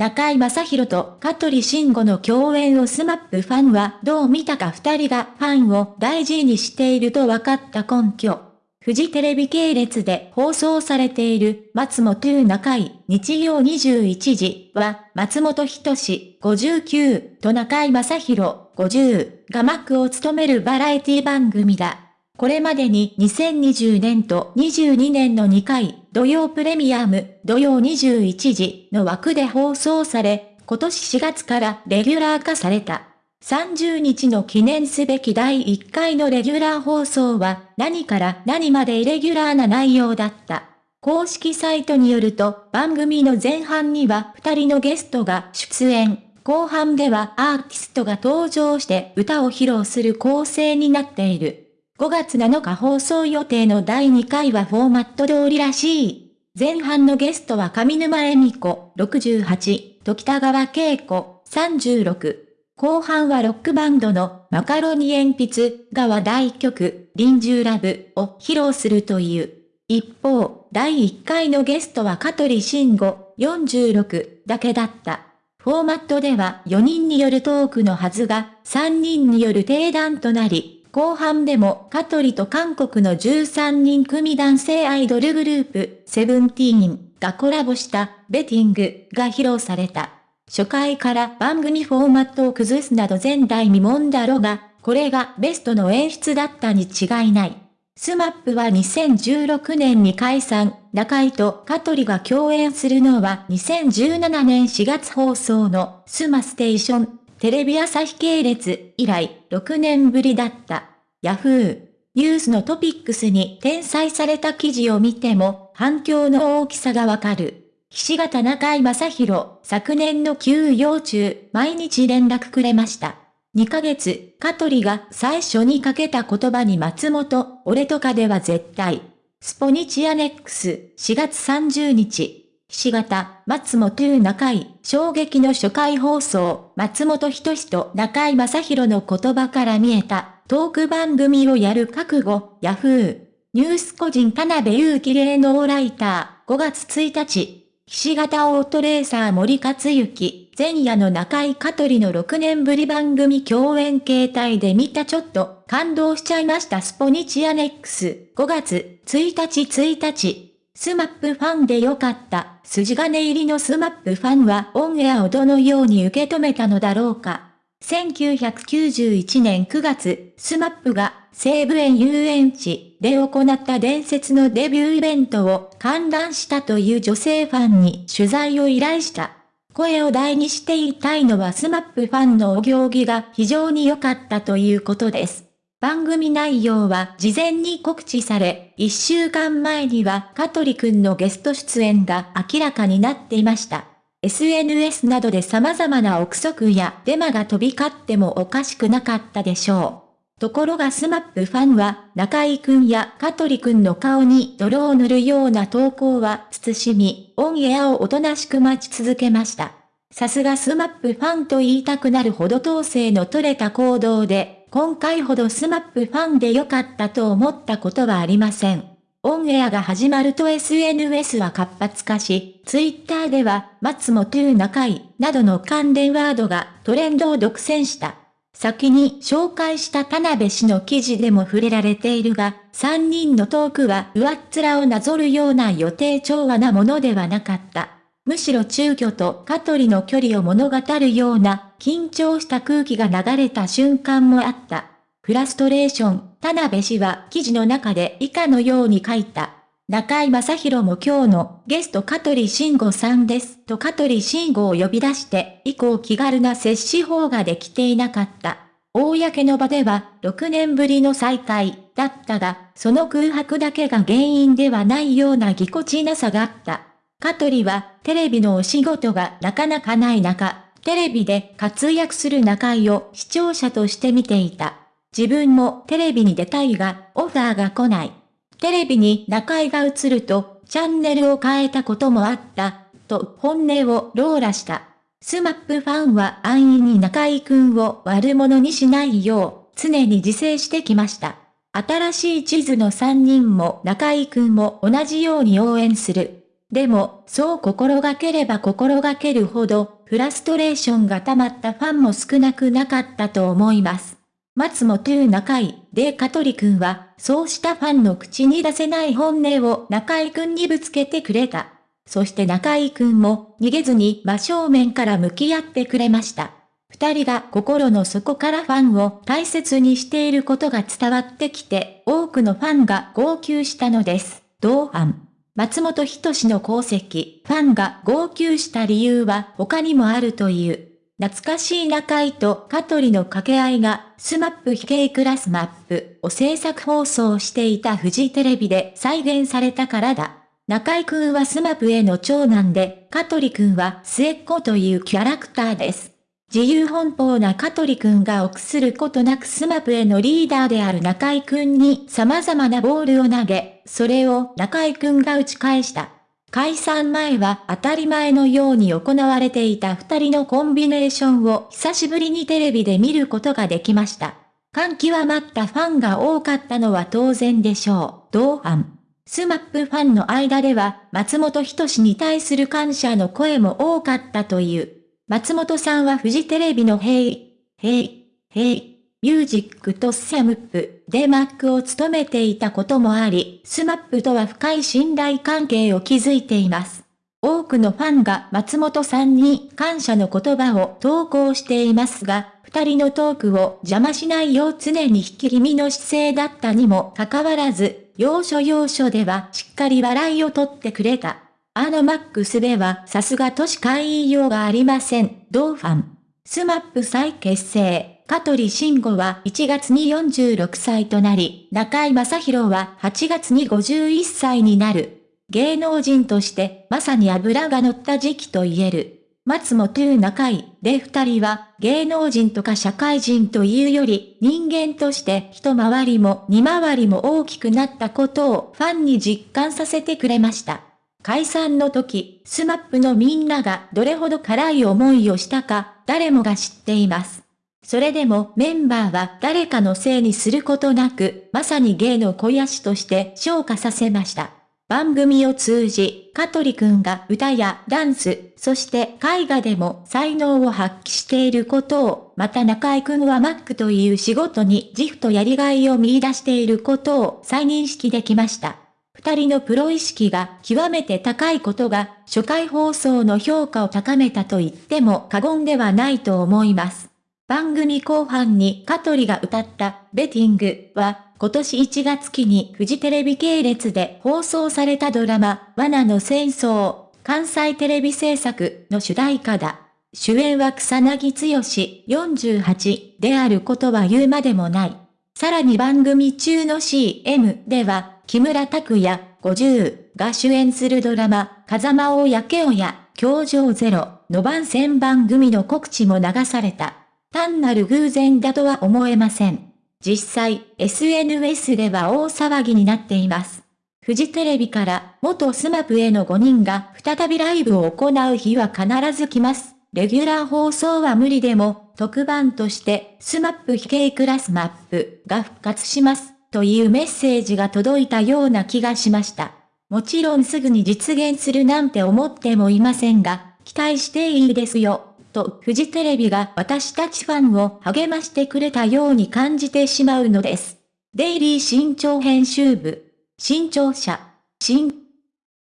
中井正宏と香取慎吾の共演をスマップファンはどう見たか二人がファンを大事にしていると分かった根拠。フジテレビ系列で放送されている松本中井日曜21時は松本人志59と中井正宏50が幕を務めるバラエティ番組だ。これまでに2020年と22年の2回、土曜プレミアム、土曜21時の枠で放送され、今年4月からレギュラー化された。30日の記念すべき第1回のレギュラー放送は何から何までイレギュラーな内容だった。公式サイトによると番組の前半には2人のゲストが出演、後半ではアーティストが登場して歌を披露する構成になっている。5月7日放送予定の第2回はフォーマット通りらしい。前半のゲストは上沼恵美子68と北川景子36。後半はロックバンドのマカロニ鉛筆が話題曲、臨終ラブを披露するという。一方、第1回のゲストは香取慎吾46だけだった。フォーマットでは4人によるトークのはずが3人による定談となり、後半でも香取と韓国の13人組男性アイドルグループ、セブンティーンがコラボしたベティングが披露された。初回から番組フォーマットを崩すなど前代未聞だろうが、これがベストの演出だったに違いない。スマップは2016年に解散、中居と香取が共演するのは2017年4月放送のスマステーション、テレビ朝日系列以来6年ぶりだった。ヤフー、ニュースのトピックスに転載された記事を見ても反響の大きさがわかる。岸形中居正広、昨年の休養中、毎日連絡くれました。2ヶ月、香取が最初にかけた言葉に松本、俺とかでは絶対。スポニチアネックス、4月30日。岸形、松本中井、衝撃の初回放送、松本人志と中井正宏の言葉から見えた、トーク番組をやる覚悟、ヤフー。ニュース個人田辺祐希芸能ライター、5月1日。岸型オートレーサー森克行、前夜の中井香取の6年ぶり番組共演形態で見たちょっと感動しちゃいましたスポニチアネックス5月1日1日。スマップファンでよかった。筋金入りのスマップファンはオンエアをどのように受け止めたのだろうか。1991年9月、スマップが西武園遊園地で行った伝説のデビューイベントを観覧したという女性ファンに取材を依頼した。声を大にして言いたいのはスマップファンのお行儀が非常に良かったということです。番組内容は事前に告知され、1週間前には香取くんのゲスト出演が明らかになっていました。SNS などで様々な憶測やデマが飛び交ってもおかしくなかったでしょう。ところがスマップファンは中居くんや香取くんの顔に泥を塗るような投稿は慎み、オンエアをおとなしく待ち続けました。さすがスマップファンと言いたくなるほど統制の取れた行動で、今回ほどスマップファンで良かったと思ったことはありません。オンエアが始まると SNS は活発化し、ツイッターでは、松本中井などの関連ワードがトレンドを独占した。先に紹介した田辺氏の記事でも触れられているが、3人のトークは上っ面をなぞるような予定調和なものではなかった。むしろ中居と香取の距離を物語るような緊張した空気が流れた瞬間もあった。フラストレーション、田辺氏は記事の中で以下のように書いた。中井正宏も今日のゲスト香取慎吾さんですと香取慎吾を呼び出して以降気軽な接し法ができていなかった。公の場では6年ぶりの再会だったが、その空白だけが原因ではないようなぎこちなさがあった。香取はテレビのお仕事がなかなかない中、テレビで活躍する中井を視聴者として見ていた。自分もテレビに出たいが、オファーが来ない。テレビに中井が映ると、チャンネルを変えたこともあった、と本音をローラした。スマップファンは安易に中井くんを悪者にしないよう、常に自制してきました。新しい地図の3人も中井くんも同じように応援する。でも、そう心がければ心がけるほど、フラストレーションが溜まったファンも少なくなかったと思います。松本中井で香取くんは、そうしたファンの口に出せない本音を中井くんにぶつけてくれた。そして中井くんも逃げずに真正面から向き合ってくれました。二人が心の底からファンを大切にしていることが伝わってきて、多くのファンが号泣したのです。同伴。松本人志の功績、ファンが号泣した理由は他にもあるという。懐かしい中居と香取の掛け合いが、スマップ非系クラスマップを制作放送していたフジテレビで再現されたからだ。中居くんはスマップへの長男で、香取くんは末っ子というキャラクターです。自由奔放な香取くんが臆することなくスマップへのリーダーである中居くんに様々なボールを投げ、それを中居くんが打ち返した。解散前は当たり前のように行われていた二人のコンビネーションを久しぶりにテレビで見ることができました。感極まったファンが多かったのは当然でしょう。同前。スマップファンの間では松本人志に対する感謝の声も多かったという。松本さんはフジテレビの HEY! HEY! HEY! MUSIC CHAMP でマックを務めていたこともあり、スマップとは深い信頼関係を築いています。多くのファンが松本さんに感謝の言葉を投稿していますが、二人のトークを邪魔しないよう常に引き気味の姿勢だったにもかかわらず、要所要所ではしっかり笑いをとってくれた。あのマックスではさすがとしか言いようがありません。同ファン。スマップ再結成。香取慎吾は1月に46歳となり、中井正宏は8月に51歳になる。芸能人としてまさに油が乗った時期と言える。松本中井で二人は芸能人とか社会人というより人間として一回りも二回りも大きくなったことをファンに実感させてくれました。解散の時、スマップのみんながどれほど辛い思いをしたか、誰もが知っています。それでもメンバーは誰かのせいにすることなく、まさに芸の肥やしとして昇華させました。番組を通じ、香取くんが歌やダンス、そして絵画でも才能を発揮していることを、また中井くんはマックという仕事に自負とやりがいを見出していることを再認識できました。二人のプロ意識が極めて高いことが初回放送の評価を高めたと言っても過言ではないと思います。番組後半に香取が歌ったベティングは今年1月期にフジテレビ系列で放送されたドラマ罠の戦争関西テレビ制作の主題歌だ。主演は草彅剛48であることは言うまでもない。さらに番組中の CM では木村拓哉、50が主演するドラマ、風間をやけおや、教場ゼロの番宣番組の告知も流された。単なる偶然だとは思えません。実際、SNS では大騒ぎになっています。フジテレビから元スマップへの5人が再びライブを行う日は必ず来ます。レギュラー放送は無理でも、特番として、スマップ非系クラスマップが復活します。というメッセージが届いたような気がしました。もちろんすぐに実現するなんて思ってもいませんが、期待していいですよ、とフジテレビが私たちファンを励ましてくれたように感じてしまうのです。デイリー新潮編集部、新潮社、新